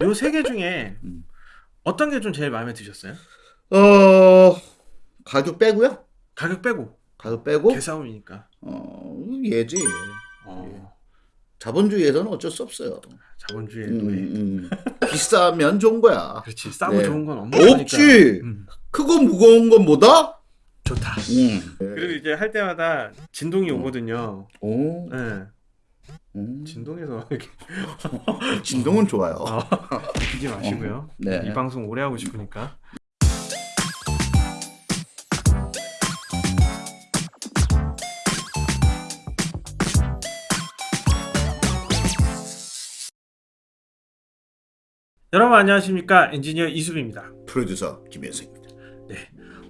요 세 개 중에 음. 어떤 게 좀 제일 마음에 드셨어요? 어 가격 빼고요? 가격 빼고 가격 빼고 개싸움이니까. 어 얘지. 어, 자본주의에서는 어쩔 수 없어요. 자본주의 음, 노예. 음. 비싸면 좋은 거야. 그렇지 싸고 네. 좋은 건 없는 거니까. 없지. 음, 크고 무거운 건 뭐다? 좋다. 음. 그리고 이제 할 때마다 진동이 오거든요. 오. 네. 음. 진동에서 이렇게 진동은 좋아요. 어, 비지 마시고요. 네. 이 방송 오래 하고 싶으니까. 여러분 안녕하십니까 엔지니어 이수빈입니다. 프로듀서 김현석입니다.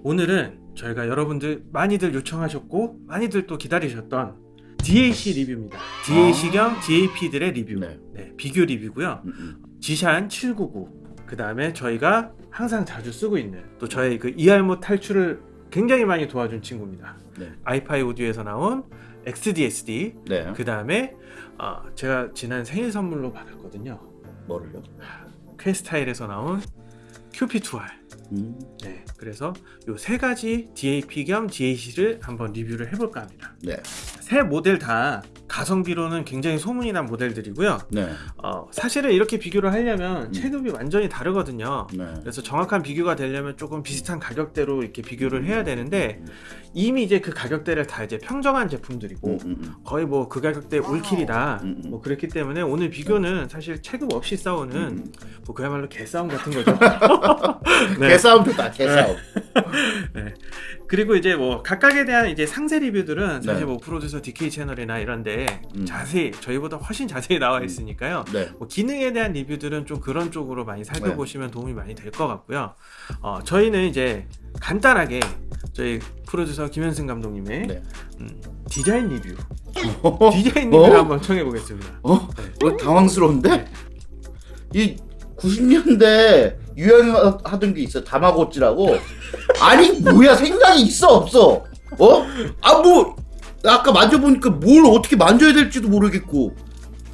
오늘은 저희가 여러분들 많이들 요청하셨고 많이들 또 기다리셨던 DAC 리뷰입니다. DAC 겸 DAP들의 리뷰. 네. 네, 비교 리뷰고요. 음, 음. 지샨 799. 그 다음에 저희가 항상 자주 쓰고 있는 또 저희 그 이알못 탈출을 굉장히 많이 도와준 친구입니다. 네. 아이파이 오디오에서 나온 XDSD. 네. 그 다음에 어, 제가 지난 생일 선물로 받았거든요. 뭐를요? 퀘스타일에서 나온 QP2R. 음. 네, 그래서 요 세 가지 DAP 겸 DAC를 한번 리뷰를 해볼까 합니다. 네. 세 모델 다 가성비로는 굉장히 소문이 난 모델들이고요. 네. 어, 사실은 이렇게 비교를 하려면 음. 체급이 완전히 다르거든요. 네. 그래서 정확한 비교가 되려면 조금 비슷한 가격대로 이렇게 비교를 해야 되는데 이미 이제 그 가격대를 다 이제 평정한 제품들이고 음, 음, 음. 거의 뭐 그 가격대 올킬이다 음, 음. 뭐 그렇기 때문에 오늘 비교는 사실 체급 없이 싸우는 음. 뭐 그야말로 개싸움 같은 거죠. 네. 개싸움 좋다. 개싸움. 그리고 이제 뭐 각각에 대한 이제 상세 리뷰들은 사실 네. 뭐 프로듀서 DK 채널이나 이런데 음. 자세히 저희보다 훨씬 자세히 나와 있으니까요. 네. 뭐 기능에 대한 리뷰들은 좀 그런 쪽으로 많이 살펴보시면 도움이 많이 될 것 같고요. 어, 저희는 이제 간단하게 저희 프로듀서 김현승 감독님의 네. 음, 디자인 리뷰, 어? 디자인 리뷰를 어? 한번 청해 보겠습니다. 어? 네. 어, 당황스러운데? 이 90년대 유행하던 게 있어. 다마고찌라고. 아니 뭐야 생각이 있어 없어? 어? 아뭐 아까 만져보니까 뭘 어떻게 만져야 될지도 모르겠고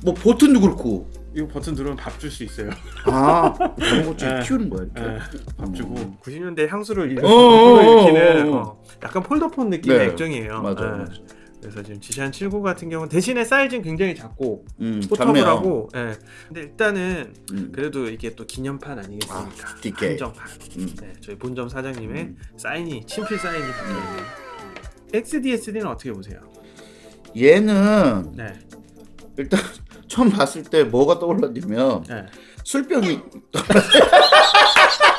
뭐 버튼도 그렇고. 이거 버튼 누르면 밥 줄 수 있어요. 아 다마고찌 네. 키우는 거야 이렇게. 예, 밥 주고 음. 90년대 향수를 일으- 어, 어, 어, 일으키는 어, 약간 폴더폰 느낌의 네. 액정이에요. 맞아. 예. 맞아. 그래서 지금 지시한 79 같은 경우는 대신에 사이즈는 굉장히 작고 음, 작네요. 포터블 하고 예. 근데 일단은 음. 그래도 이게 또 기념판 아니겠습니까? 아. 한정판. 음. 네, 저희 본점 사장님의 음. 사인이 친필 사인이 박혀 있는. XDSD는 어떻게 보세요? 얘는 네, 일단 처음 봤을 때 뭐가 떠올랐냐면 네. 술병이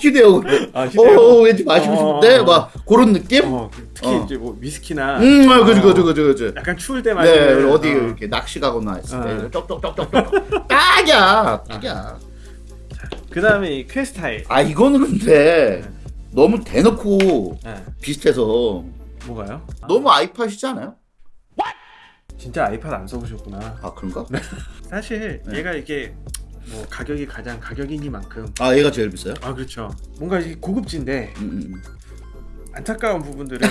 휴대용 아, 어 왠지 마시고 어, 싶은데 어, 어. 막 그런 느낌? 어, 특히 어. 이제 뭐 위스키나 음, 아, 그죠, 어, 그죠, 그죠, 그죠. 약간 추울 때 네, 마시는 어디 어. 이렇게 낚시 가거나 했을 때 어. 쪽쪽쪽쪽쪽 딱이야, 딱이야. 그 다음에 이 퀘스타일. 아 이거는 근데 네. 너무 대놓고 네. 비슷해서 뭐가요? 너무 아이팟이지 않아요? 진짜 아이팟 안 써보셨구나. 아 그런가? 사실 네. 얘가 이게 뭐 가격이 가장 가격이니만큼 아 얘가 제일 비싸요? 아 그렇죠. 뭔가 이게 고급진데 음, 음. 안타까운 부분들은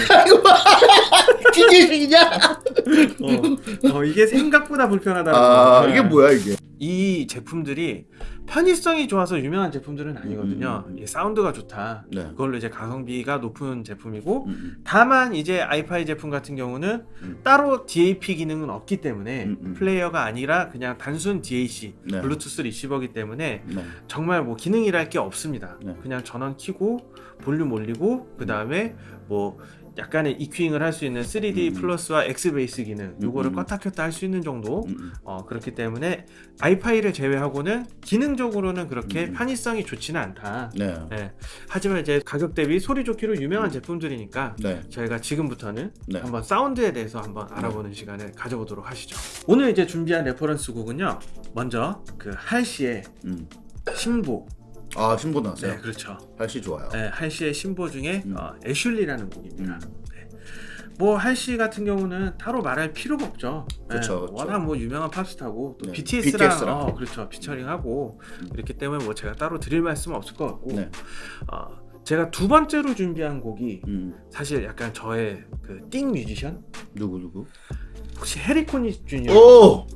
기계식이냐? 어, 어, 이게 생각보다 불편하다는 아 거. 이게 뭐야 이게? 이 제품들이 편의성이 좋아서 유명한 제품들은 아니거든요. 음. 이게 사운드가 좋다. 네. 그걸로 이제 가성비가 높은 제품이고 음, 음. 다만 이제 iFi 제품 같은 경우는 음. 따로 DAP 기능은 없기 때문에 음, 음. 플레이어가 아니라 그냥 단순 DAC 네. 블루투스 리시버기 때문에 네. 정말 뭐 기능이랄 게 없습니다. 네. 그냥 전원 키고 볼륨 올리고 그 다음에 뭐 약간의 EQ잉을 할 수 있는 3D 음. plus와 X bass 기능 요거를 음. 껐다 켰다 할 수 있는 정도 음, 음. 어, 그렇기 때문에 iFi를 제외하고는 기능적으로는 그렇게 음. 편의성이 좋지는 않다. 네. 네. 하지만 이제 가격 대비 소리 좋기로 유명한 제품들이니까 네. 저희가 지금부터는 네. 한번 사운드에 대해서 한번 알아보는 시간을 가져보도록 하시죠. 오늘 이제 준비한 reference 곡은요. 먼저 그 할시의 음. 신보. 아 신보 나왔어요. 네, 그렇죠. 할시 좋아요. 네, 할시의 신보 중에 음. 어, Ashley라는 곡입니다. 음. 네. 뭐 할시 같은 경우는 따로 말할 필요가 없죠. 네, 그쵸, 그쵸. 워낙 뭐 유명한 팝스타고 또 네, BTS랑, BTS랑. 어, 그렇죠 피처링하고 음. 이렇기 때문에 뭐 제가 따로 드릴 말씀은 없을 것 같고 네. 어, 제가 두 번째로 준비한 곡이 음. 사실 약간 저의 그 띵 뮤지션 누구 누구? 혹시 해리 코닉 주니어 오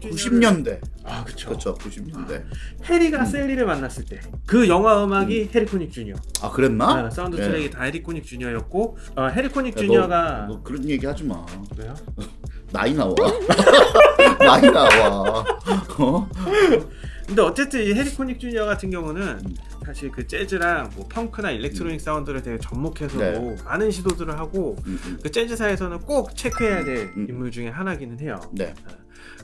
90년대. 아 그쵸. 그렇죠. 90년대. 해리가 샐리를 만났을 때 그 영화 음악이 해리 코닉 주니어. 아, 그랬나? 아, 사운드 네. 트랙이 다 해리 코닉 주니어였고 어, 해리 코닉 야, 주니어가 너, 너 그런 얘기 하지 마. 왜요? 나이 나와. 나이 나와. 어? 근데 어쨌든 이 해리 코닉 주니어 같은 경우는 음. 사실 그 재즈랑 뭐 펑크나 electronic 사운드를 되게 접목해서도 네. 많은 시도들을 하고 음, 음. 그 재즈사에서는 꼭 체크해야 될 음. 인물 중에 하나기는 해요. 네.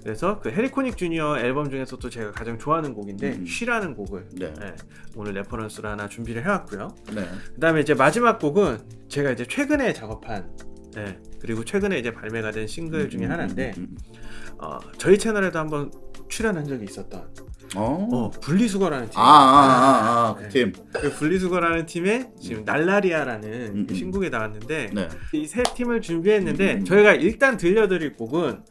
그래서 그 해리 코닉 주니어 앨범 중에서도 제가 가장 좋아하는 곡인데 음. She라는 곡을 네. 예, 오늘 reference로 하나 준비를 해왔고요. 네. 그다음에 이제 마지막 곡은 제가 이제 최근에 작업한 예, 그리고 최근에 이제 발매가 된 싱글 중에 음, 하나인데 음, 음, 음. 어, 저희 채널에도 한번 출연한 적이 있었던 어. 어, 분리수거라는 팀. 아, 아, 아, 아, 그 네. 팀. 그 분리수거라는 팀에 지금 날라리아라는 음, 그 음. 신곡이 나왔는데 네. 이세 팀을 준비했는데 음. 저희가 일단 들려드릴 곡은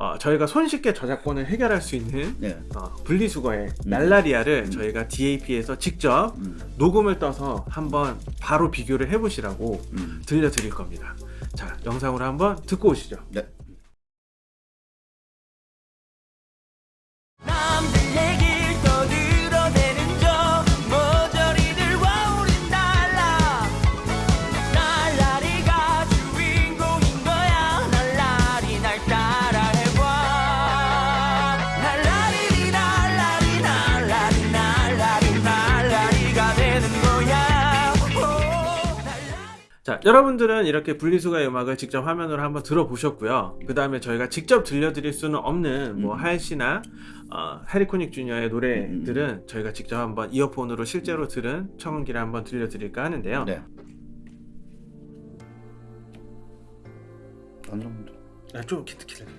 어, 저희가 손쉽게 저작권을 해결할 수 있는 네. 어, 분리수거의 음. 날라리아를 음. 저희가 DAP에서 직접 음, 녹음을 떠서 한번 바로 비교를 해보시라고 음. 들려드릴 겁니다. 자, 영상으로 한번 듣고 오시죠. 네. 자, 여러분들은 이렇게 분리수거의 음악을 직접 화면으로 한번 들어보셨고요. 그 다음에 저희가 직접 들려드릴 수는 없는 뭐 음. 하일 씨나 어, 해리코닉 주니어의 노래들은 저희가 직접 한번 이어폰으로 실제로 들은 청음기를 한번 들려드릴까 하는데요. 네. 완전 아, 좀 기, 기다려.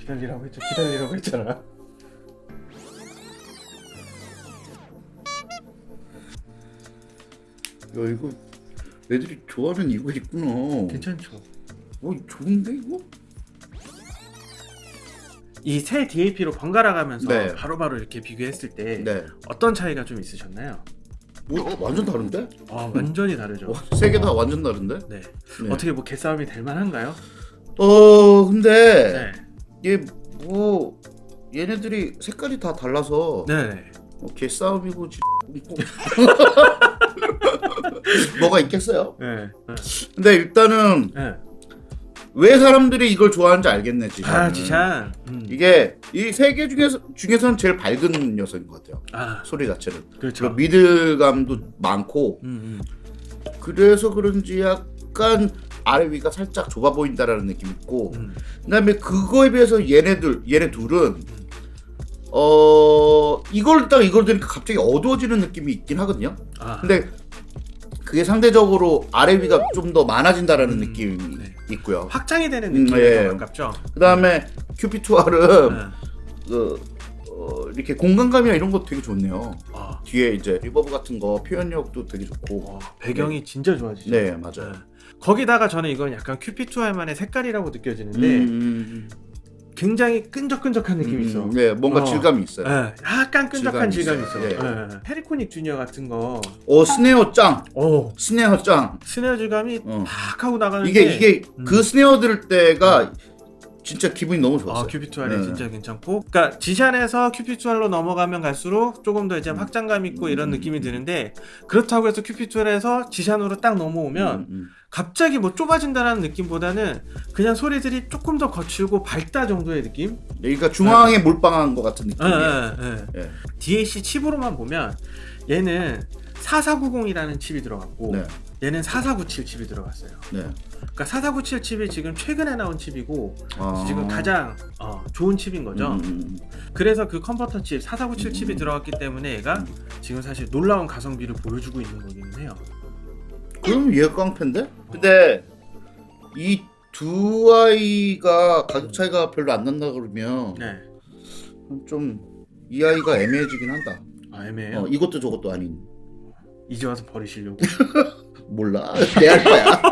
기다리라고 했죠. 기다리라고 했잖아. 야 이거 애들이 좋아하는 이거 있구나. 괜찮죠. 어 좋은데 이거? 이 새 DAP로 번갈아 가면서 네. 바로바로 이렇게 비교했을 때 네. 어떤 차이가 좀 있으셨나요? 뭐 완전 다른데? 아, 완전히 다르죠. 세 개 다 완전 다른데? 네. 네. 어떻게 뭐 개싸움이 될 만한가요? 어 근데 네. 얘뭐 얘네들이 색깔이 다 달라서 네. 네. 뭐 개싸움이고 지- 뭐가 있겠어요? 네. 근데 일단은 네. 왜 사람들이 이걸 좋아하는지 알겠네 지금. 아, 지찬. 음. 이게 이 세 개 중에서 중에서는 제일 밝은 녀석인 것 같아요. 아, 소리 자체는. 그렇죠. 미들감도 많고 음, 음. 그래서 그런지 약간 아래 위가 살짝 좁아 보인다라는 느낌 있고 음. 그다음에 그거에 비해서 얘네들 얘네 둘은 어 이걸 딱 이걸 들으니까 갑자기 어두워지는 느낌이 있긴 하거든요. 아, 근데 그게 상대적으로 아래 위가 좀 더 많아진다라는 음, 느낌이 네. 있고요. 확장이 되는 음, 예. 더 가깝죠. 그다음에 QP2R은 네. 그, 어, 이렇게 공간감이나 이런 것도 되게 좋네요. 아, 뒤에 이제 reverb 같은 거 표현력도 되게 좋고. 어, 배경이 진짜 좋아지죠. 네 맞아요. 네. 거기다가 저는 이건 약간 QP2R만의 색깔이라고 느껴지는데 음, 굉장히 끈적끈적한 느낌이 음, 있어. 네 뭔가 어. 질감이 있어요. 네, 약간 끈적한 질감이 질감이 있어. 있어요. 네. 해리 코닉 주니어 같은 거, 어 snare 짱, 오, snare 짱. snare 질감이 어. 팍 하고 나가는데 이게 이게 음. 그 snare 들을 때가 진짜 기분이 너무 좋았어요. 아, QP2R이 네. 진짜 괜찮고, 그러니까 Zishan에서 QP2R로 넘어가면 갈수록 조금 더 이제 확장감 있고 이런 음. 느낌이 드는데 그렇다고 해서 QP2R에서 Zishan으로 딱 넘어오면 음, 음. 갑자기 뭐 좁아진다는 느낌보다는 그냥 소리들이 조금 더 거칠고 밝다 정도의 느낌? 그러니까 중앙에 몰빵한 것 같은 예, 느낌이에요. 예, 예. 예. DAC 칩으로만 보면 얘는 4490이라는 칩이 들어갔고 네, 얘는 4497 칩이 들어갔어요. 네. 그러니까 4497 칩이 지금 최근에 나온 칩이고 아. 지금 가장 어, 좋은 칩인 거죠. 음, 음, 그래서 그 컨버터 칩4497 칩이 음. 들어갔기 때문에 얘가 지금 사실 놀라운 가성비를 보여주고 있는 거기는 해요. 음. 그럼 얘가 깡패인데? 근데 이 두 아이가 가격 차이가 별로 안 난다 그러면 네. 좀 이 아이가 애매해지긴 한다. 아 애매해요. 어, 이것도 저것도 아닌. 이제 와서 버리시려고. 몰라. 내할 거야.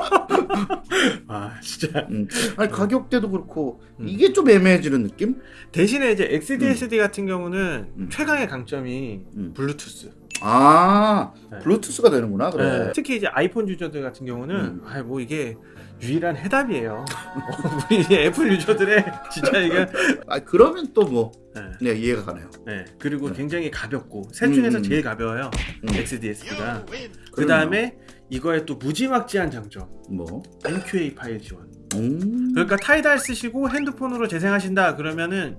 아 진짜. 음. 아니 가격대도 그렇고 음. 이게 좀 애매해지는 느낌? 대신에 이제 xDSD 같은 경우는 음. 최강의 강점이 음. 블루투스. 아 네. 블루투스가 되는구나 그래. 네. 특히 이제 아이폰 유저들 같은 경우는 음. 아뭐 이게 유일한 해답이에요. 어, 우리 이제 애플 유저들의 진짜 이게 아 그러면 또뭐 네. 네, 이해가 가네요. 네. 그리고 네. 굉장히 가볍고 셋 중에서 음, 음. 제일 가벼워요. 음. xDSD가. 그 다음에 이거의 또 무지막지한 장점 뭐 MQA 파일 지원. 음. 그러니까 Tidal 쓰시고 핸드폰으로 재생하신다 그러면은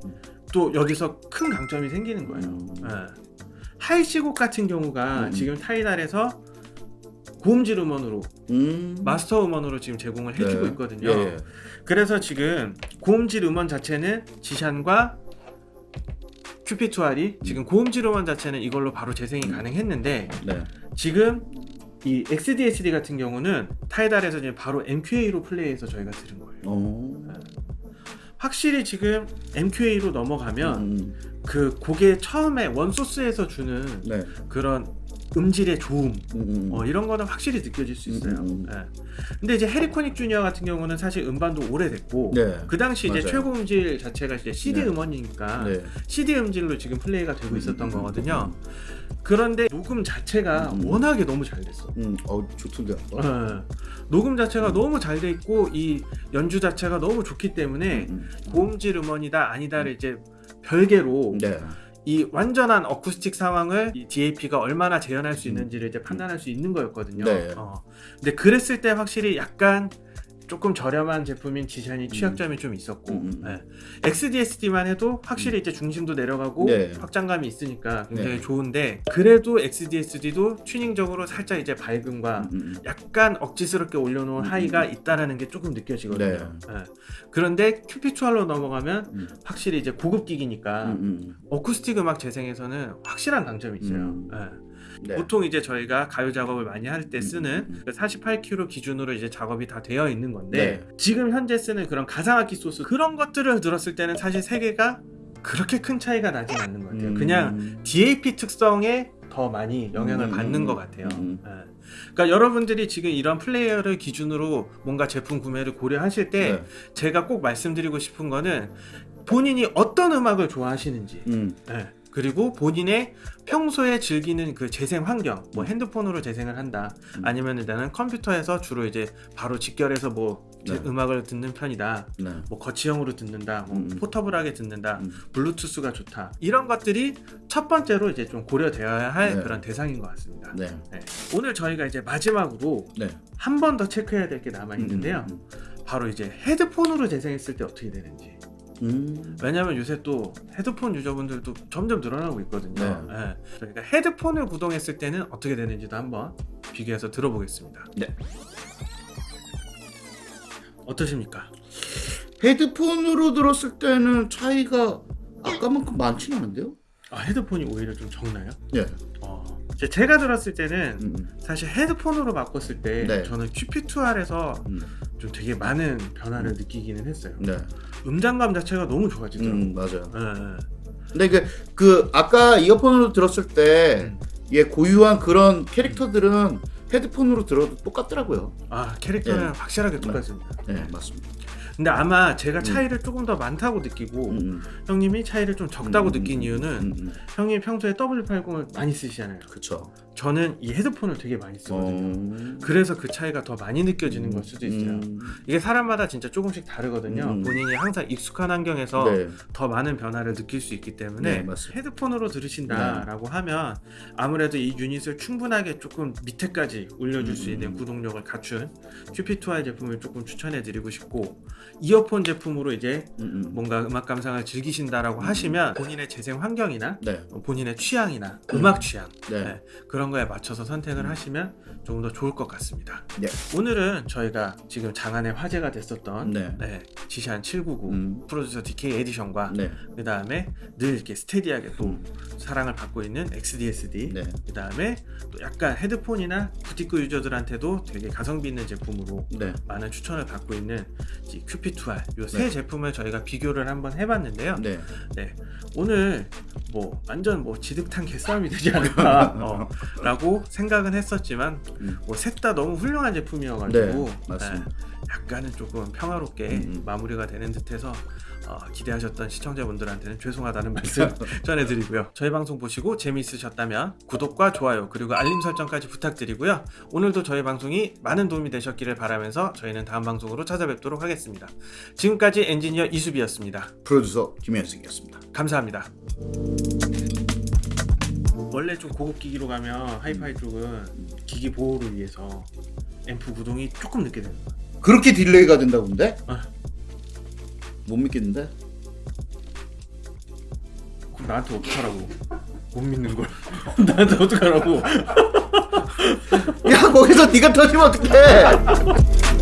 또 여기서 큰 강점이 생기는 거예요. 음. 예. 하이시곡 같은 경우가 음. 지금 타이달에서 고음질 음원으로 음. 마스터 음원으로 지금 제공을 해주고 네. 있거든요. 예, 예. 그래서 지금 고음질 음원 자체는 지샨과 큐피투알이 지금 고음질 음원 자체는 이걸로 바로 재생이 가능했는데 네. 지금 이 XDSD 같은 경우는 타이달에서 지금 바로 MQA로 플레이해서 저희가 들은 거예요. 어. 확실히 지금 MQA로 넘어가면 음. 그 곡의 처음에 원소스에서 주는 네. 그런 음질의 좋음 음, 음. 어, 이런 거는 확실히 느껴질 수 있어요. 음, 음, 음. 예. 근데 이제 해리코닉 주니어 같은 경우는 사실 음반도 오래됐고 네. 그 당시 이제 맞아요. 최고 음질 자체가 이제 CD 네. 음원이니까 네. CD 음질로 지금 플레이가 되고 있었던 음, 음, 거거든요. 그런데 녹음 자체가 음. 워낙에 너무 잘 됐어. 음. 어 좋던데. 예. 녹음 자체가 음. 너무 잘 돼 있고 이 연주 자체가 너무 좋기 때문에 음, 음. 고음질 음원이다 아니다를 이제 별개로 네. 이 완전한 어쿠스틱 상황을 이 DAP가 얼마나 재현할 수 있는지를 이제 판단할 수 있는 거였거든요. 네. 어. 근데 그랬을 때 확실히 약간 조금 저렴한 제품인 지샨이 취약점이 좀 있었고 음, 음. 예. XDSD만 해도 확실히 이제 중심도 내려가고 네. 확장감이 있으니까 굉장히 네. 좋은데 그래도 XDSD도 튜닝적으로 살짝 이제 밝음과 음, 음. 약간 억지스럽게 올려놓은 음, 하이가 음. 있다라는 게 조금 느껴지거든요. 네. 예. 그런데 큐피추알로 넘어가면 음. 확실히 이제 고급 기기니까 음, 음. 어쿠스틱 음악 재생에서는 확실한 강점이 있어요. 네. 보통 이제 저희가 가요 작업을 많이 할때 음, 쓰는 음, 음. 48kg 기준으로 이제 작업이 다 되어 있는 건데 네. 지금 현재 쓰는 그런 가상악기 소스 그런 것들을 들었을 때는 사실 세 개가 그렇게 큰 차이가 나진 않는 것 같아요. 음. 그냥 DAP 특성에 더 많이 영향을 음, 받는 음, 것 같아요. 음. 예. 그러니까 여러분들이 지금 이런 플레이어를 기준으로 뭔가 제품 구매를 고려하실 때 네. 제가 꼭 말씀드리고 싶은 거는 본인이 어떤 음악을 좋아하시는지 음. 예. 그리고 본인의 평소에 즐기는 그 재생 환경, 뭐 핸드폰으로 재생을 한다, 음. 아니면 나는 컴퓨터에서 주로 이제 바로 직결해서 뭐 제- 네. 음악을 듣는 편이다, 네. 뭐 거치형으로 듣는다, 뭐 음. 포터블하게 듣는다, 음. 블루투스가 좋다, 이런 것들이 첫 번째로 이제 좀 고려되어야 할 네. 그런 대상인 것 같습니다. 네. 네. 오늘 저희가 이제 마지막으로 네. 한번 더 체크해야 될 게 남아 있는데요. 음, 바로 이제 헤드폰으로 재생했을 때 어떻게 되는지. 음. 왜냐면 요새 또 헤드폰 유저분들도 점점 늘어나고 있거든요. 네. 예. 그러니까 헤드폰을 구동했을 때는 어떻게 되는지도 한번 비교해서 들어보겠습니다. 네. 어떠십니까? 헤드폰으로 들었을 때는 차이가 아까만큼 많지는 않은데요? 아, 헤드폰이 오히려 좀 적나요? 네. 어, 제가 들었을 때는 음, 음. 사실 헤드폰으로 바꿨을 때 네. 저는 QP2R에서 음. 좀 되게 많은 변화를 느끼기는 했어요. 네. 음장감 자체가 너무 좋아지더라고요. 음, 맞아요. 예, 예. 근데 그, 그 아까 이어폰으로 들었을 때 음. 얘 고유한 그런 캐릭터들은 헤드폰으로 들어도 똑같더라고요. 아 캐릭터는 예. 확실하게 똑같습니다. 네, 맞습니다. 근데 아마 제가 차이를 조금 더 많다고 느끼고 음, 음. 형님이 차이를 좀 적다고 음, 느낀 음, 이유는 음, 음. 형님 평소에 W80을 많이 쓰시잖아요. 그쵸. 저는 이 헤드폰을 되게 많이 쓰거든요. 어... 그래서 그 차이가 더 많이 느껴지는 걸 수도 있어요. 음. 이게 사람마다 진짜 조금씩 다르거든요. 음. 본인이 항상 익숙한 환경에서 네. 더 많은 변화를 느낄 수 있기 때문에 네. 네. 헤드폰으로 들으신다라고 하면 아무래도 이 유닛을 충분하게 조금 밑에까지 올려줄 수 있는 음. 구동력을 갖춘 큐피2i 제품을 조금 추천해 드리고 싶고 이어폰 제품으로 이제 음, 음. 뭔가 음악 감상을 즐기신다라고 하시면 본인의 재생 환경이나 네. 본인의 취향이나 음악 취향 네. 네, 그런 거에 맞춰서 선택을 하시면 조금 더 좋을 것 같습니다. 네. 오늘은 저희가 지금 장안의 화제가 됐었던 네. 네, 지시한 799 음. 프로듀서 DK 에디션과 네. 그 다음에 늘 이렇게 스테디하게 또 음. 사랑을 받고 있는 XDSD 네. 그 다음에 또 약간 헤드폰이나 부티크 유저들한테도 되게 가성비 있는 제품으로 네. 많은 추천을 받고 있는 큐피2R 요세 네. 제품을 저희가 비교를 한번 해봤는데요. 네. 네, 오늘 뭐 완전 뭐 지득한 개싸움이 되지 않을까 어, 라고 생각은 했었지만 음. 뭐셋 다 너무 훌륭한 제품이어가지고 네, 맞습니다. 네, 약간은 조금 평화롭게 음, 음. 마무리가 되는 듯해서 어, 기대하셨던 시청자분들한테는 죄송하다는 말씀 전해드리고요. 저희 방송 보시고 재미있으셨다면 구독과 좋아요 그리고 알림 설정까지 부탁드리고요. 오늘도 저희 방송이 많은 도움이 되셨기를 바라면서 저희는 다음 방송으로 찾아뵙도록 하겠습니다. 지금까지 엔지니어 이수비였습니다. 프로듀서 김현승이었습니다. 감사합니다. 원래 좀 고급 기기로 가면 하이파이 쪽은 기기 보호를 위해서 앰프 구동이 조금 늦게 되는 거야. 그렇게 delay가 된다고 근데? 아. 못 믿겠는데? 그럼 나한테 어떡하라고? 못 믿는 걸. 나한테 어떡하라고? 야 거기서 네가 터지면 어떡해